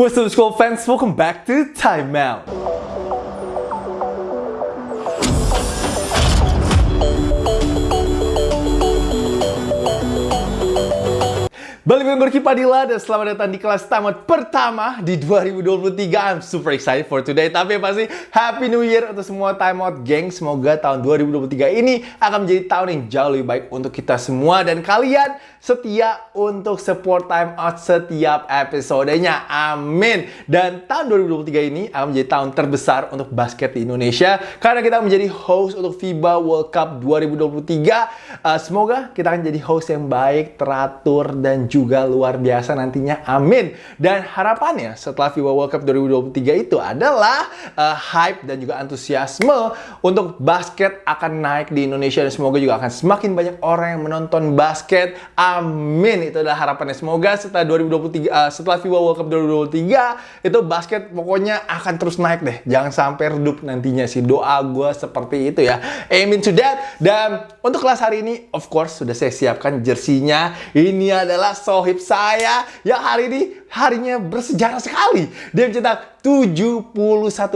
What's up school fans, welcome back to Time Balik dengan Gorky Padilla dan selamat datang di kelas tamat pertama di 2023. I'm super excited for today. Tapi pasti Happy New Year untuk semua time out geng. Semoga tahun 2023 ini akan menjadi tahun yang jauh lebih baik untuk kita semua dan kalian setia untuk support time out setiap episodenya. Amin. Dan tahun 2023 ini akan menjadi tahun terbesar untuk basket di Indonesia karena kita menjadi host untuk FIBA World Cup 2023. Uh, semoga kita akan jadi host yang baik, teratur dan juga luar biasa nantinya. Amin. Dan harapannya setelah FIBA World Cup 2023 itu adalah uh, hype dan juga antusiasme untuk basket akan naik di Indonesia dan semoga juga akan semakin banyak orang yang menonton basket. Amin. Itu adalah harapannya. Semoga setelah 2023 uh, setelah FIBA World Cup 2023 itu basket pokoknya akan terus naik deh. Jangan sampai redup nantinya sih. Doa gue seperti itu ya. Amin that. Dan untuk kelas hari ini of course sudah saya siapkan jersinya. Ini adalah sohib saya yang hari ini harinya bersejarah sekali. Dia mencetak 71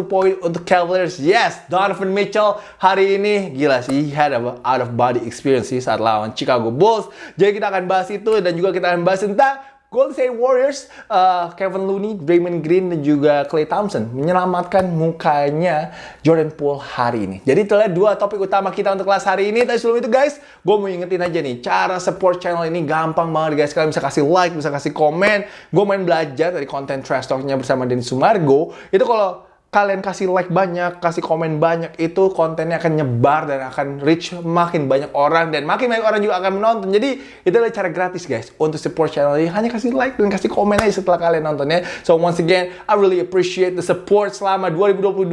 poin untuk Cavaliers. Yes, Donovan Mitchell hari ini gila sih. He had a out of body experience sih saat lawan Chicago Bulls. Jadi kita akan bahas itu dan juga kita akan bahas tentang Golden State Warriors, uh, Kevin Looney, Draymond Green, dan juga Klay Thompson menyelamatkan mukanya Jordan Poole hari ini. Jadi itulah dua topik utama kita untuk kelas hari ini. Tapi sebelum itu guys, gue mau ingetin aja nih, cara support channel ini gampang banget guys. Kalian bisa kasih like, bisa kasih komen. Gue main belajar dari konten trash talknya bersama Denny Sumargo. Itu kalau kalian kasih like banyak, kasih komen banyak, itu kontennya akan nyebar dan akan reach makin banyak orang dan makin banyak orang juga akan menonton. Jadi itu adalah cara gratis guys untuk support channel ini. Hanya kasih like dan kasih komen aja setelah kalian nontonnya. So once again, I really appreciate the support selama 2022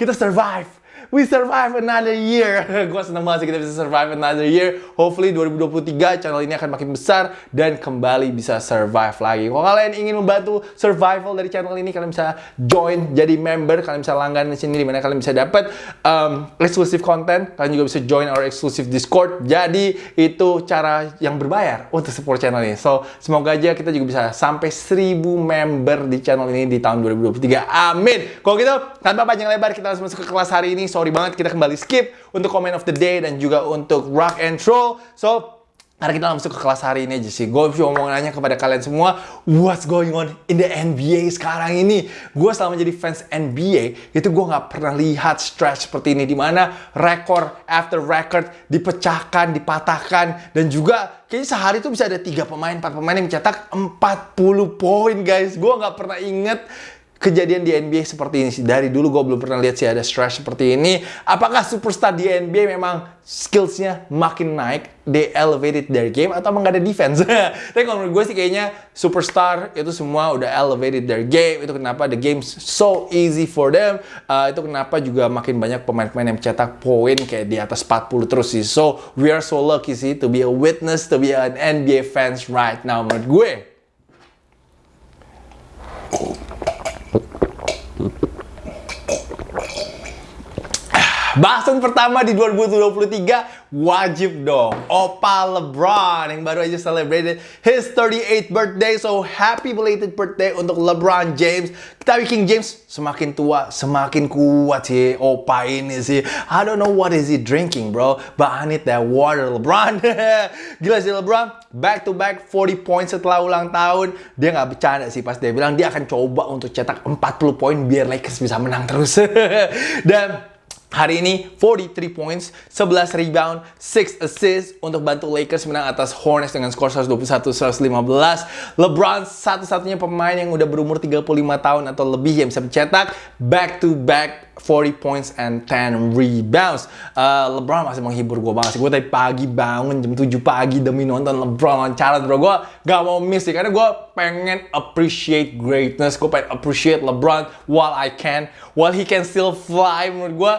kita survive we survive another year. gue seneng banget sih kita bisa survive another year. Hopefully 2023 channel ini akan makin besar dan kembali bisa survive lagi. Kalau kalian ingin membantu survival dari channel ini, kalian bisa join jadi member. Kalian bisa langganan di sini di mana kalian bisa dapat um, exclusive content. Kalian juga bisa join our exclusive Discord. Jadi itu cara yang berbayar untuk support channel ini. So semoga aja kita juga bisa sampai 1000 member di channel ini di tahun 2023. Amin. Kalau gitu tanpa panjang lebar kita langsung masuk ke kelas hari ini. So sorry banget kita kembali skip untuk comment of the day dan juga untuk rock and roll. So, karena kita langsung ke kelas hari ini aja sih. Gue mau nanya kepada kalian semua, what's going on in the NBA sekarang ini? Gue selama jadi fans NBA, itu gue nggak pernah lihat stretch seperti ini. Di mana rekor after record dipecahkan, dipatahkan, dan juga kayaknya sehari itu bisa ada tiga pemain, empat pemain yang mencetak 40 poin guys. Gue nggak pernah inget kejadian di NBA seperti ini sih. Dari dulu gue belum pernah lihat sih ada stretch seperti ini. Apakah superstar di NBA memang skillsnya makin naik, they elevated their game, atau emang gak ada defense? Tapi kalau menurut gue sih kayaknya superstar itu semua udah elevated their game. Itu kenapa the game so easy for them. Uh, itu kenapa juga makin banyak pemain-pemain yang mencetak poin kayak di atas 40 terus sih. So, we are so lucky sih to be a witness, to be an NBA fans right now menurut gue. Mm-hmm. Bahasan pertama di 2023 wajib dong. Opa LeBron yang baru aja celebrated his 38th birthday. So happy belated birthday untuk LeBron James. Tapi King James semakin tua semakin kuat sih Opa ini sih. I don't know what is he drinking bro. But I need that water LeBron. Gila sih LeBron. Back to back 40 points setelah ulang tahun. Dia nggak bercanda sih pas dia bilang dia akan coba untuk cetak 40 poin biar Lakers bisa menang terus. Dan Hari ini 43 points, 11 rebound, 6 assists untuk bantu Lakers menang atas Hornets dengan skor 121-115. LeBron satu-satunya pemain yang udah berumur 35 tahun atau lebih yang bisa mencetak back to back 40 points and 10 rebounds. Uh, LeBron masih menghibur gue banget sih. Gue tadi pagi bangun jam 7 pagi demi nonton LeBron lawan challenge bro. Gue gak mau miss sih karena gue pengen appreciate greatness. Gue pengen appreciate LeBron while I can. While he can still fly menurut gue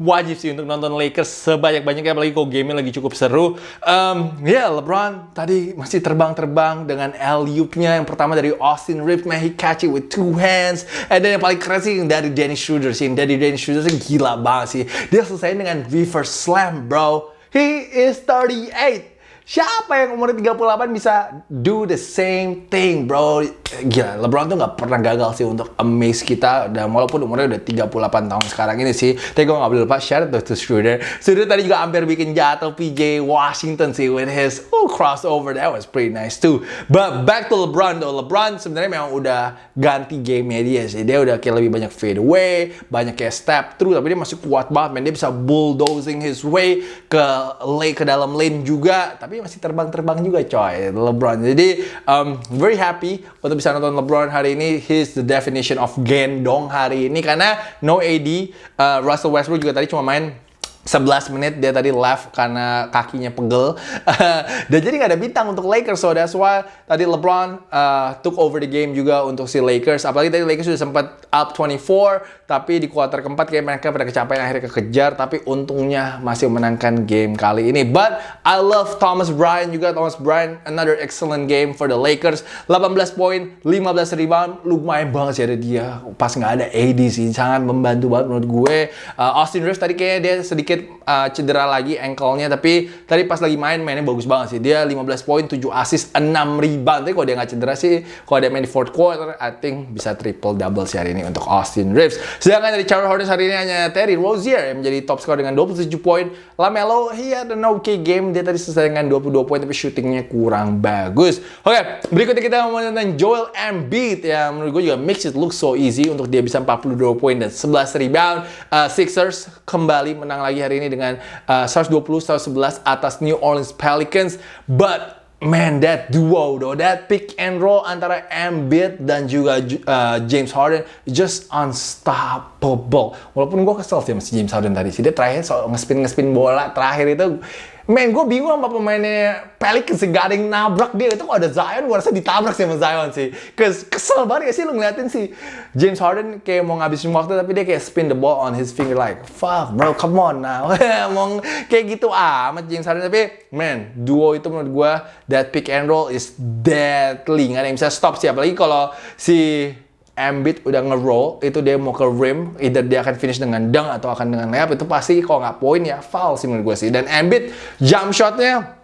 wajib sih untuk nonton Lakers sebanyak-banyaknya apalagi kalau game lagi cukup seru. Um, ya yeah, LeBron tadi masih terbang-terbang dengan alley-oop-nya yang pertama dari Austin Reeves, man he catch it with two hands. And then yang paling keren sih dari Dennis Schroeder sih. Dari Dennis Schroeder sih gila banget sih. Dia selesai dengan reverse slam, bro. He is 38. Siapa yang umurnya 38 bisa do the same thing, bro? Gila, LeBron tuh nggak pernah gagal sih untuk amaze kita. Dan walaupun umurnya udah 38 tahun sekarang ini sih. Tapi gue nggak boleh lupa share to Schroeder. Schroeder tadi juga hampir bikin jatuh PJ Washington sih with his oh, crossover. That was pretty nice too. But back to LeBron though. LeBron sebenarnya memang udah ganti game dia sih. Dia udah kayak lebih banyak fade away, banyak kayak step through. Tapi dia masih kuat banget, man. Dia bisa bulldozing his way ke lane, ke dalam lane juga. Tapi masih terbang-terbang juga coy. LeBron. Jadi um, very happy untuk bisa nonton LeBron hari ini. He's the definition of gendong hari ini. Karena no AD uh, Russell Westbrook juga tadi cuma main 11 menit dia tadi left karena kakinya pegel. Dan jadi nggak ada bintang untuk Lakers. So that's why tadi LeBron uh, took over the game juga untuk si Lakers. Apalagi tadi Lakers sudah sempat up 24. Tapi di kuarter keempat kayak mereka pada kecapean akhirnya kekejar. Tapi untungnya masih menangkan game kali ini. But I love Thomas Bryant juga. Thomas Bryant another excellent game for the Lakers. 18 poin, 15 rebound. Lumayan banget sih ada dia. Pas nggak ada AD sih. Sangat membantu banget menurut gue. Uh, Austin Reeves tadi kayaknya dia sedikit sedikit uh, cedera lagi ankle-nya tapi tadi pas lagi main mainnya bagus banget sih. Dia 15 poin, 7 assist, 6 rebound. Tapi kalau dia nggak cedera sih, kalau dia main di fourth quarter, I think bisa triple double sih hari ini untuk Austin Reeves. Sedangkan dari Charlotte Hornets hari ini hanya Terry Rozier yang menjadi top scorer dengan 27 poin. LaMelo, he had an okay game. Dia tadi selesai dengan 22 poin tapi shootingnya kurang bagus. Oke, okay, berikutnya kita mau tentang Joel Embiid yang menurut gue juga makes it look so easy untuk dia bisa 42 poin dan 11 rebound. Uh, Sixers kembali menang lagi hari ini dengan uh, 120-111 atas New Orleans Pelicans. But Man, that duo though, that pick and roll antara Embiid dan juga uh, James Harden just unstoppable. Walaupun gue kesel sih sama si James Harden tadi sih, dia terakhir soal ngespin ngespin bola terakhir itu Men, gue bingung sama pemainnya Pelicans gak ada nabrak dia. Itu kok ada Zion, gue rasa ditabrak sih sama Zion sih. Kes kesel banget ya sih lu ngeliatin sih. James Harden kayak mau ngabisin waktu, tapi dia kayak spin the ball on his finger like, fuck bro, come on now. mau kayak gitu amat James Harden. Tapi, man, duo itu menurut gue, that pick and roll is deadly. Gak ada yang bisa stop sih. Apalagi kalau si Embiid udah nge-roll, itu dia mau ke rim, either dia akan finish dengan dunk atau akan dengan layup, itu pasti kalau nggak poin ya foul sih menurut gue sih. Dan Embiid jump shotnya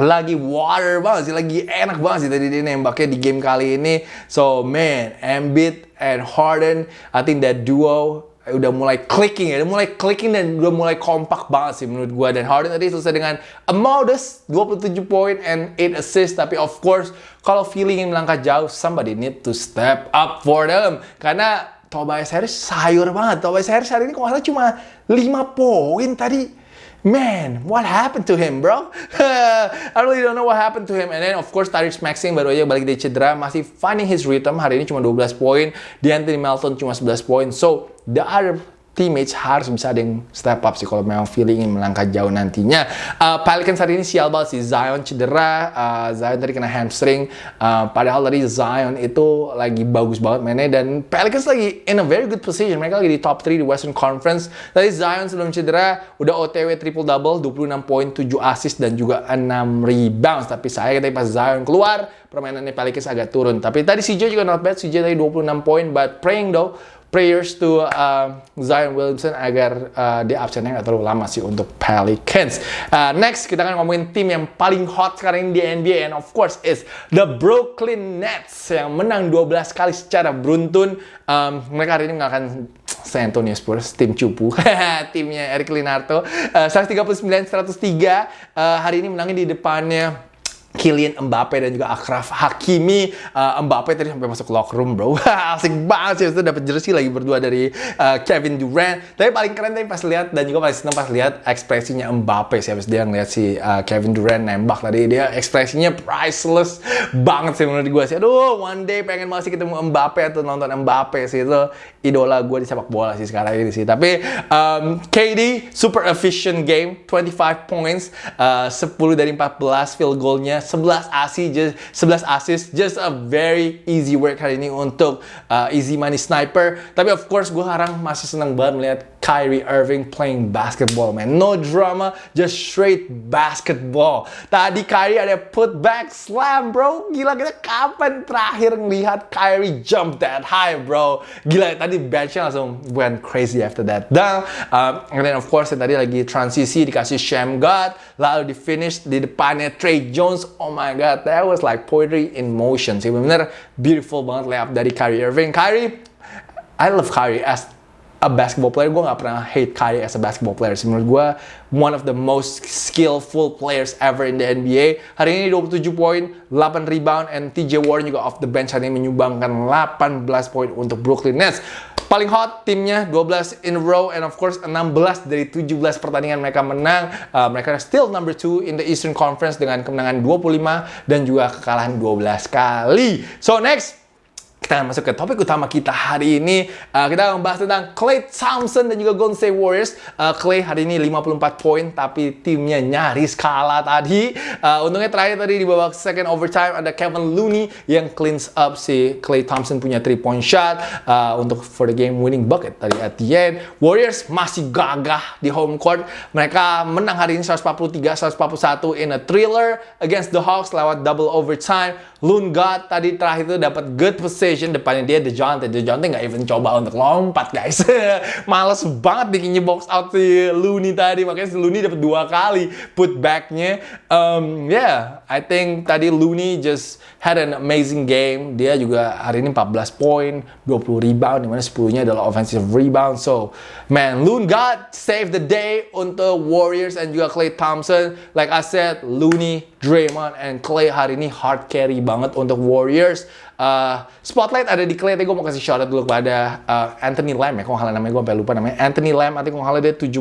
lagi water banget sih, lagi enak banget sih tadi dia nembaknya di game kali ini. So man, Embiid and Harden, I think that duo udah mulai clicking ya, udah mulai clicking dan udah mulai kompak banget sih menurut gue. Dan Harden tadi selesai dengan a modest 27 poin and 8 assist. Tapi of course, kalau feeling melangkah jauh, somebody need to step up for them. Karena Tobias Harris sayur banget. Tobias Harris hari ini kok salah cuma 5 poin tadi. Man, what happened to him, bro? I really don't know what happened to him. And then, of course, Tyrese Maxey baru aja balik dari cedera. Masih finding his rhythm. Hari ini cuma 12 poin. Anthony Melton cuma 11 poin. So, the other teammates harus bisa ada yang step up sih kalau memang feeling ingin melangkah jauh nantinya. Uh, Pelicans hari ini sial banget sih. Zion cedera, uh, Zion tadi kena hamstring. Uh, padahal tadi Zion itu lagi bagus banget mainnya dan Pelicans lagi in a very good position. Mereka lagi di top 3 di Western Conference. Tadi Zion sebelum cedera udah OTW triple double, 26 poin, 7 assist dan juga 6 rebounds. Tapi saya tadi pas Zion keluar, permainannya Pelicans agak turun. Tapi tadi CJ juga not bad. CJ tadi 26 poin, but praying though prayers to uh, Zion Williamson agar uh, dia absennya nggak terlalu lama sih untuk Pelicans. Uh, next kita akan ngomongin tim yang paling hot sekarang di NBA and of course is the Brooklyn Nets yang menang 12 kali secara beruntun. Um, mereka hari ini mengalahkan San Antonio Spurs, tim cupu, timnya Eric Linarto, uh, 139-103. Uh, hari ini menangin di depannya Kylian Mbappe dan juga Akraf Hakimi. Uh, Mbappe tadi sampai masuk locker room bro. Asik banget sih itu dapat jersey lagi berdua dari uh, Kevin Durant. Tapi paling keren tadi pas lihat dan juga paling seneng pas lihat ekspresinya Mbappe sih habis dia ngeliat si uh, Kevin Durant nembak tadi. Dia ekspresinya priceless banget sih menurut gue sih. Aduh one day pengen masih ketemu Mbappe atau nonton Mbappe sih. Itu idola gue di sepak bola sih sekarang ini sih. Tapi um, KD super efficient game 25 points uh, 10 dari 14 field goalnya timnya 11 assist just 11 assist just a very easy work hari ini untuk uh, easy money sniper. Tapi of course gue sekarang masih senang banget melihat Kyrie Irving playing basketball man. No drama just straight basketball. Tadi Kyrie ada put back slam bro. Gila kita kapan terakhir ngelihat Kyrie jump that high bro? Gila tadi benchnya langsung went crazy after that. Dan um, and then of course tadi lagi transisi dikasih Sham God lalu di finish di depannya Trey Jones. Oh my god that was like poetry in motion. Sih bener beautiful banget layup dari Kyrie Irving. Kyrie I love Kyrie as a basketball player gue gak pernah hate Kyrie as a basketball player menurut gue one of the most skillful players ever in the NBA hari ini 27 poin 8 rebound and TJ Warren juga off the bench hari ini menyumbangkan 18 poin untuk Brooklyn Nets. Paling hot timnya 12 in a row and of course 16 dari 17 pertandingan mereka menang. Uh, mereka still number 2 in the Eastern Conference dengan kemenangan 25 dan juga kekalahan 12 kali. So next kita akan masuk ke topik utama kita hari ini. Uh, kita akan membahas tentang Clay Thompson dan juga Golden State Warriors. Uh, Clay hari ini 54 poin, tapi timnya nyaris kalah tadi. Uh, untungnya terakhir tadi di babak second overtime ada Kevin Looney yang cleans up si Clay Thompson punya 3 point shot uh, untuk for the game winning bucket tadi at the end. Warriors masih gagah di home court. Mereka menang hari ini 143-141 in a thriller against the Hawks lewat double overtime. Loon God tadi terakhir itu dapat good depannya dia DeJounte. DeJounte nggak even coba untuk lompat guys. Males banget bikinnya box out si Looney tadi. Makanya si Looney dapat dua kali put backnya. Um, yeah, I think tadi Looney just had an amazing game. Dia juga hari ini 14 poin, 20 rebound, di mana 10-nya adalah offensive rebound. So, man, Loon God save the day untuk Warriors and juga Clay Thompson. Like I said, Looney, Draymond, and Clay hari ini hard carry banget untuk Warriors. Uh, spotlight ada di Clay, tapi gue mau kasih shout out dulu kepada uh, Anthony Lamb ya, kalau nggak namanya gue sampai lupa namanya. Anthony Lamb, nanti kalau nggak dia 17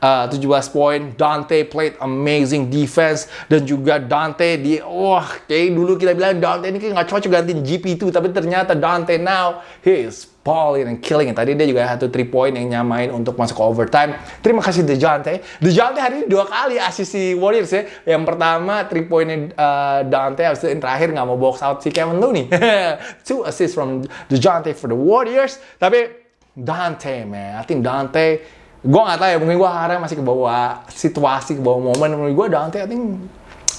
uh, 17 poin. Dante played amazing defense dan juga Dante di wah kayak dulu kita bilang Dante ini kayak nggak cocok gantiin GP2 tapi ternyata Dante now he is balling and killing it. Tadi dia juga satu 3 point yang nyamain untuk masuk ke overtime. Terima kasih DeJounte. DeJounte hari ini dua kali asis si Warriors ya. Yang pertama 3 pointnya uh, Dante, habis itu yang terakhir nggak mau box out si Kevin Looney. Two assists from DeJounte for the Warriors. Tapi Dante man, I think Dante gue gak tahu ya mungkin gue harap masih ke bawah situasi ke bawah momen menurut gue Dante I think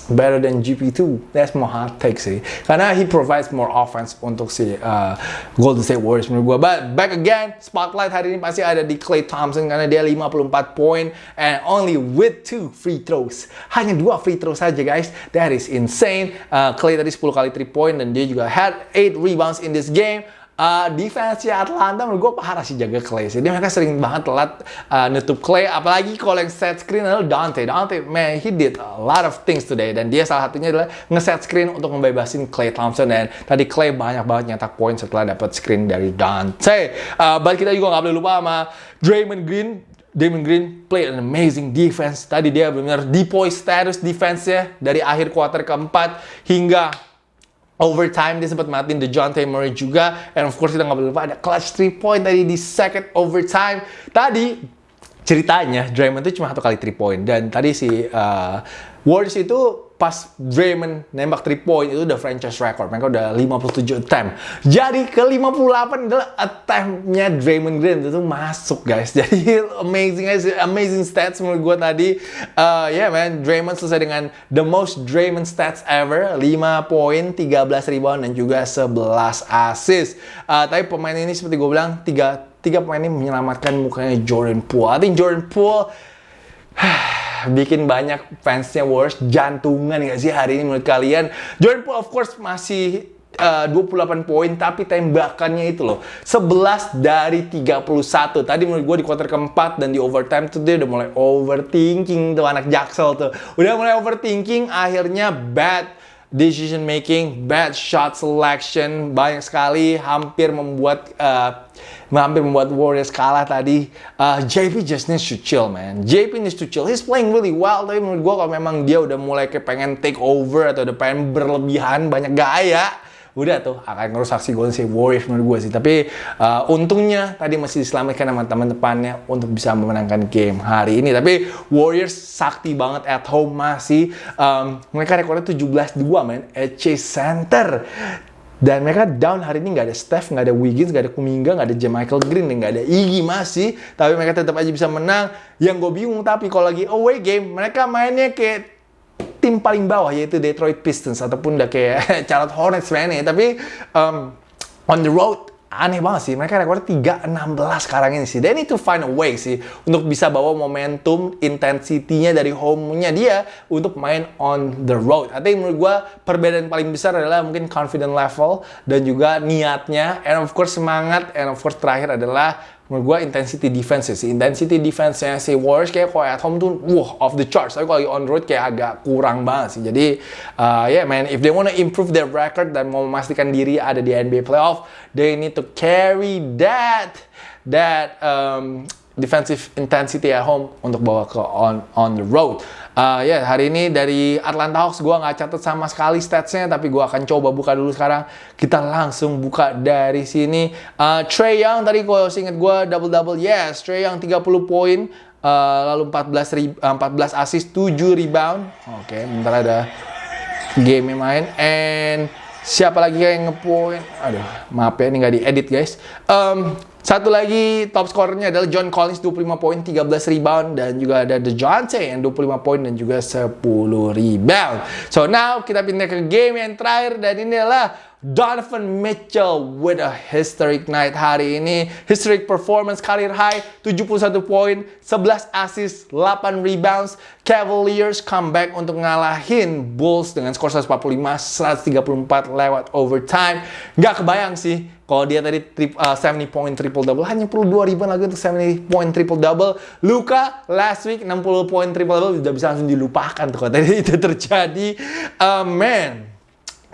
better than GP2. That's my hot take sih. Karena he provides more offense untuk si uh, Golden State Warriors menurut gue. But back again, spotlight hari ini pasti ada di Clay Thompson karena dia 54 poin and only with two free throws. Hanya dua free throws saja guys. That is insane. Uh, Clay tadi 10 kali 3 point dan dia juga had 8 rebounds in this game uh, defense Atlanta menurut gue parah sih jaga Clay sih. Dia mereka sering banget telat uh, nutup Clay. Apalagi kalau yang set screen adalah Dante. Dante, man, he did a lot of things today. Dan dia salah satunya adalah nge-set screen untuk membebasin Clay Thompson. Dan tadi Clay banyak banget nyetak poin setelah dapat screen dari Dante. Uh, but kita juga nggak boleh lupa sama Draymond Green. Damon Green play an amazing defense. Tadi dia benar deploy status defense-nya dari akhir kuarter keempat hingga overtime dia sempat matiin the John Murray juga. And of course kita nggak boleh lupa ada clutch 3 point tadi di second overtime. Tadi ceritanya Draymond itu cuma satu kali 3 point dan tadi si uh, Warriors itu pas Draymond nembak 3 point itu udah franchise record. Mereka udah 57 attempt. Jadi ke 58 adalah attempt-nya Draymond Green itu masuk guys. Jadi amazing guys, amazing stats menurut gue tadi. Uh, ya yeah, man, Draymond selesai dengan the most Draymond stats ever. 5 poin, 13 rebound dan juga 11 assist. Uh, tapi pemain ini seperti gue bilang, tiga, tiga pemain ini menyelamatkan mukanya Jordan Poole. I think Jordan Poole bikin banyak fansnya worst jantungan nggak sih hari ini menurut kalian? Jordan Poole of course masih uh, 28 poin tapi tembakannya itu loh 11 dari 31 tadi menurut gue di quarter keempat dan di overtime tuh dia udah mulai overthinking tuh anak jaksel tuh udah mulai overthinking akhirnya bad decision making, bad shot selection, banyak sekali hampir membuat uh, hampir membuat Warriors kalah tadi. Uh, JP just needs to chill, man. JP needs to chill. He's playing really well, tapi menurut gue kalau memang dia udah mulai kayak pengen take over atau udah pengen berlebihan, banyak gaya, udah tuh akan ngerusak si Golden State Warriors menurut gue sih. Tapi uh, untungnya tadi masih diselamatkan sama teman-temannya untuk bisa memenangkan game hari ini. Tapi Warriors sakti banget at home masih um, mereka rekornya 17-2 men at Chase Center. Dan mereka down hari ini nggak ada Steph, nggak ada Wiggins, nggak ada Kuminga, nggak ada Michael Green, nggak ada Iggy masih. Tapi mereka tetap aja bisa menang. Yang gue bingung tapi kalau lagi away game, mereka mainnya kayak tim paling bawah yaitu Detroit Pistons ataupun udah kayak Charlotte Hornets mainnya. Tapi um, on the road aneh banget sih. Mereka rekornya 3-16 sekarang ini sih. They need to find a way sih untuk bisa bawa momentum intensity-nya dari home-nya dia untuk main on the road. I think menurut gue perbedaan paling besar adalah mungkin confident level dan juga niatnya and of course semangat and of course terakhir adalah menurut gue intensity defense sih. Intensity defense-nya si Warriors kayak kalau at home tuh wah off the charts. Tapi kalau on road kayak agak kurang banget sih. Jadi uh, ya yeah, man if they wanna improve their record dan mau memastikan diri ada di NBA playoff they need to carry that that um, defensive intensity at home untuk bawa ke on on the road Uh, ya, yeah, hari ini dari Atlanta Hawks gue nggak catat sama sekali statsnya, tapi gue akan coba buka dulu sekarang. Kita langsung buka dari sini. Uh, Trey Young tadi kalau inget gue double-double, yes. Trey Young 30 poin, uh, lalu 14, uh, 14 assist, 7 rebound. Oke, okay, bentar ada game yang main. And siapa lagi yang ngepoin? Aduh, maaf ya, ini nggak diedit guys. Um, satu lagi top skornya adalah John Collins 25 poin, 13 rebound dan juga ada DeJounte yang 25 poin dan juga 10 rebound. So now kita pindah ke game yang terakhir dan ini adalah Donovan Mitchell with a historic night hari ini. Historic performance career high 71 poin, 11 assist, 8 rebounds. Cavaliers comeback untuk ngalahin Bulls dengan skor 145 134 lewat overtime. Gak kebayang sih kalau dia tadi trip, uh, 70 point triple double hanya perlu 2 rebound lagi untuk 70 point triple double. Luka last week 60 point triple double sudah bisa langsung dilupakan tuh kalau tadi itu terjadi. Uh, man,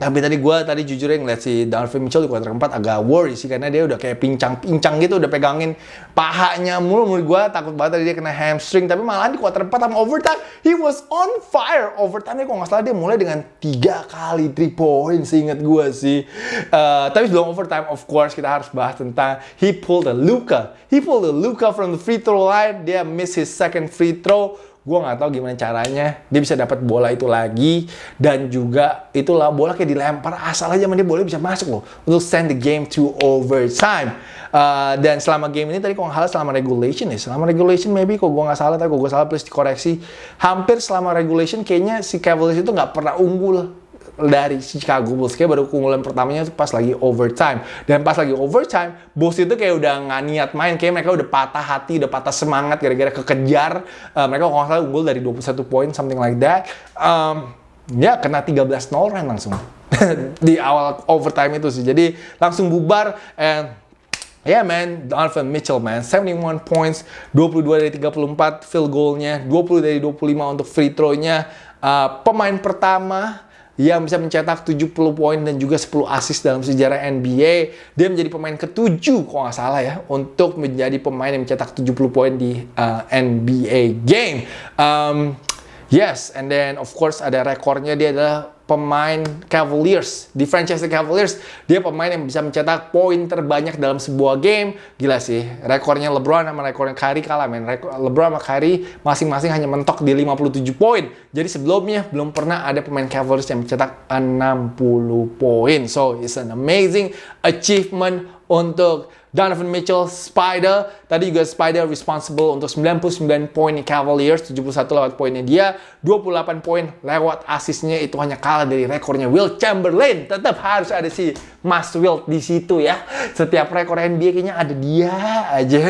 tapi tadi gue tadi jujur ya ngeliat si Donovan Mitchell di kuarter keempat agak worry sih karena dia udah kayak pincang-pincang gitu udah pegangin pahanya mulu. Menurut gue takut banget tadi dia kena hamstring. Tapi malah di kuarter keempat sama overtime he was on fire. Overtime nya kok nggak salah dia mulai dengan tiga kali three point seingat gue sih. Uh, tapi sebelum overtime of course kita harus bahas tentang he pulled a Luka. He pulled a Luka from the free throw line. Dia miss his second free throw gue nggak tahu gimana caranya. Dia bisa dapat bola itu lagi. Dan juga itulah bola kayak dilempar asal aja dia boleh bisa masuk loh. Untuk send the game to overtime. Uh, dan selama game ini tadi kok nggak salah selama regulation ya. Selama regulation maybe kok gue nggak salah tapi kok gue salah please dikoreksi hampir selama regulation kayaknya si Cavaliers itu nggak pernah unggul dari Chicago Bulls. Kayak baru keunggulan pertamanya itu pas lagi overtime. Dan pas lagi overtime Bulls itu kayak udah nggak niat main. Kayak mereka udah patah hati udah patah semangat gara-gara kekejar. Uh, mereka kalau salah unggul dari 21 poin something like that. Um, ya kena 13-0 run langsung. Di awal overtime itu sih. Jadi langsung bubar and Yeah man, Donovan Mitchell man, 71 points, 22 dari 34 field goalnya, 20 dari 25 untuk free throw-nya. Uh, pemain pertama yang bisa mencetak 70 poin dan juga 10 assist dalam sejarah NBA. Dia menjadi pemain ketujuh, kalau nggak salah ya, untuk menjadi pemain yang mencetak 70 poin di uh, NBA game. Um, yes, and then of course ada rekornya dia adalah pemain Cavaliers di franchise Cavaliers dia pemain yang bisa mencetak poin terbanyak dalam sebuah game. Gila sih rekornya LeBron sama rekornya Kyrie kalah men. LeBron sama Kyrie masing-masing hanya mentok di 57 poin. Jadi sebelumnya belum pernah ada pemain Cavaliers yang mencetak 60 poin. So it's an amazing achievement untuk Donovan Mitchell, Spider. Tadi juga Spider responsible untuk 99 poin Cavaliers, 71 lewat poinnya dia, 28 poin lewat asisnya itu hanya kalah dari rekornya Will Chamberlain. Tetap harus ada si Mas Will di situ ya. Setiap rekor NBA kayaknya ada dia aja.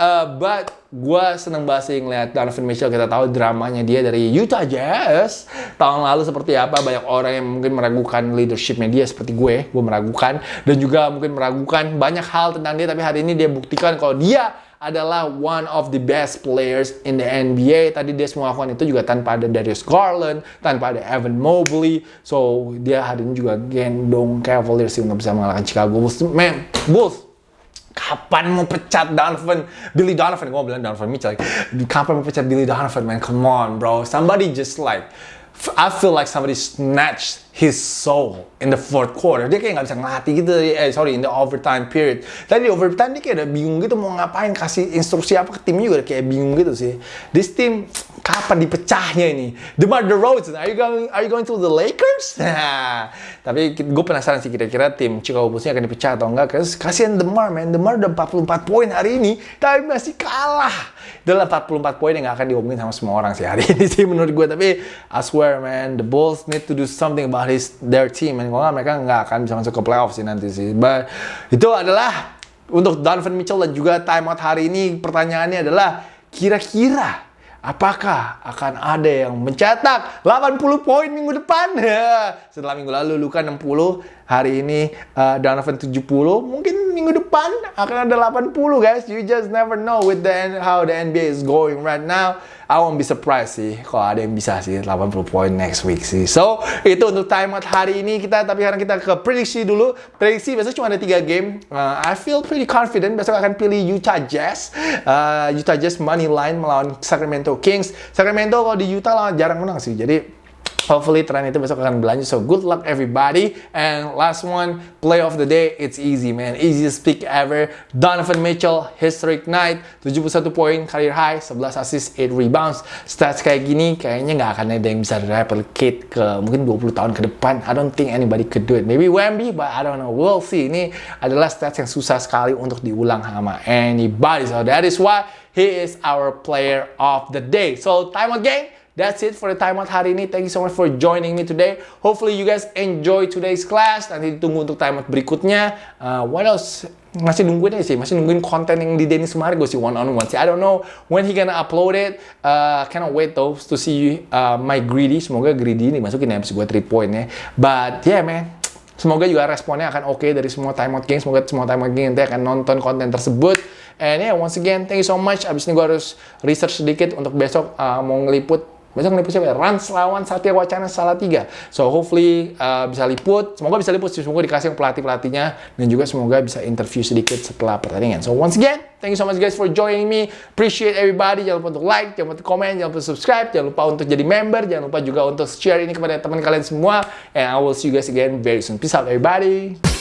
uh, but gue seneng banget sih ngeliat Donovan Mitchell. Kita tahu dramanya dia dari Utah Jazz. Tahun lalu seperti apa, banyak orang yang mungkin meragukan leadershipnya dia seperti gue. Gue meragukan. Dan juga mungkin meragukan banyak hal tentang dia. Tapi hari ini dia buktikan kalau dia adalah one of the best players in the NBA. Tadi dia semua itu juga tanpa ada Darius Garland, tanpa ada Evan Mobley. So, dia hari ini juga gendong Cavaliers untuk bisa mengalahkan Chicago Bulls. Man, Bulls, Kapan mau pecat Donovan? Billy Donovan, gue bilang Donovan Mitchell. Kapan mau pecat Billy Donovan, man? Come on, bro. Somebody just like, I feel like somebody snatched his soul in the fourth quarter. Dia kayak nggak bisa ngelatih gitu, eh sorry, in the overtime period. Tadi di overtime dia kayak udah bingung gitu mau ngapain, kasih instruksi apa ke timnya juga kayak bingung gitu sih. This team kapan dipecahnya ini? DeMar DeRozan, are you going are you going to the Lakers? Tapi gue penasaran sih kira-kira tim Chicago Bulls akan dipecah atau enggak. Kasihan DeMar, man. DeMar udah 44 poin hari ini, tapi masih kalah. Adalah 44 poin yang gak akan diomongin sama semua orang sih hari ini sih menurut gue. Tapi I swear, man, the Bulls need to do something about his their team. And kalau mereka nggak akan bisa masuk ke playoff sih nanti sih. But itu adalah untuk Donovan Mitchell dan juga timeout hari ini pertanyaannya adalah kira-kira Apakah akan ada yang mencetak 80 poin minggu depan? Setelah minggu lalu Luka 60, hari ini uh, Donovan 70, mungkin minggu depan akan ada 80 guys. You just never know with the how the NBA is going right now. I won't be surprised sih kalau ada yang bisa sih 80 poin next week sih. So, itu untuk timeout hari ini kita tapi sekarang kita ke prediksi dulu. Prediksi besok cuma ada 3 game. Uh, I feel pretty confident besok akan pilih Utah Jazz. Uh, Utah Jazz money line melawan Sacramento Kings. Sacramento kalau di Utah jarang menang sih. Jadi Hopefully tren itu besok akan berlanjut. So good luck everybody. And last one, play of the day. It's easy man. Easiest pick ever. Donovan Mitchell, historic night. 71 poin, career high. 11 assist, 8 rebounds. Stats kayak gini kayaknya nggak akan ada yang bisa replicate ke mungkin 20 tahun ke depan. I don't think anybody could do it. Maybe Wemby, but I don't know. We'll see. Ini adalah stats yang susah sekali untuk diulang sama anybody. So that is why he is our player of the day. So time out game. That's it for the timeout hari ini. Thank you so much for joining me today. Hopefully you guys enjoy today's class. Nanti ditunggu untuk timeout berikutnya. Uh, what else? Masih nungguin aja sih. Masih nungguin konten yang di Dennis Margo sih one on one sih. I don't know when he gonna upload it. Uh, cannot wait though to see uh, my greedy. Semoga greedy ini masukin ya gue 3 point ya. But yeah man. Semoga juga responnya akan oke okay dari semua timeout game. Semoga semua timeout game nanti akan nonton konten tersebut. And yeah, once again, thank you so much. Abis ini gue harus research sedikit untuk besok uh, mau ngeliput Besok ngeliput siapa ya? Rans lawan Satya Wacana salah tiga. So hopefully uh, bisa liput. Semoga bisa liput. Semoga dikasih pelatih-pelatihnya. Dan juga semoga bisa interview sedikit setelah pertandingan. So once again, thank you so much guys for joining me. Appreciate everybody. Jangan lupa untuk like, jangan lupa untuk komen, jangan lupa untuk subscribe, jangan lupa untuk jadi member, jangan lupa juga untuk share ini kepada teman kalian semua. And I will see you guys again very soon. Peace out everybody.